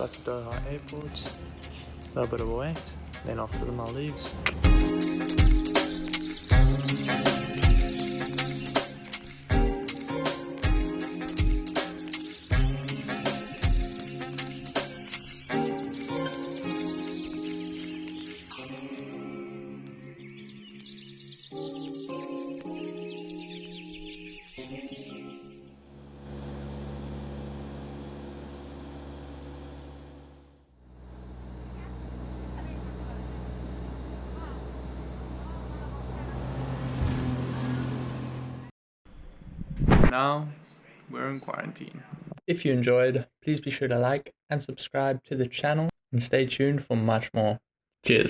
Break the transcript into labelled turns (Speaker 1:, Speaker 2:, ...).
Speaker 1: got to Doha uh, Airport, a little bit of a then off to the Maldives. Now we're in quarantine. If you enjoyed, please be sure to like and subscribe to the channel and stay tuned for much more. Cheers.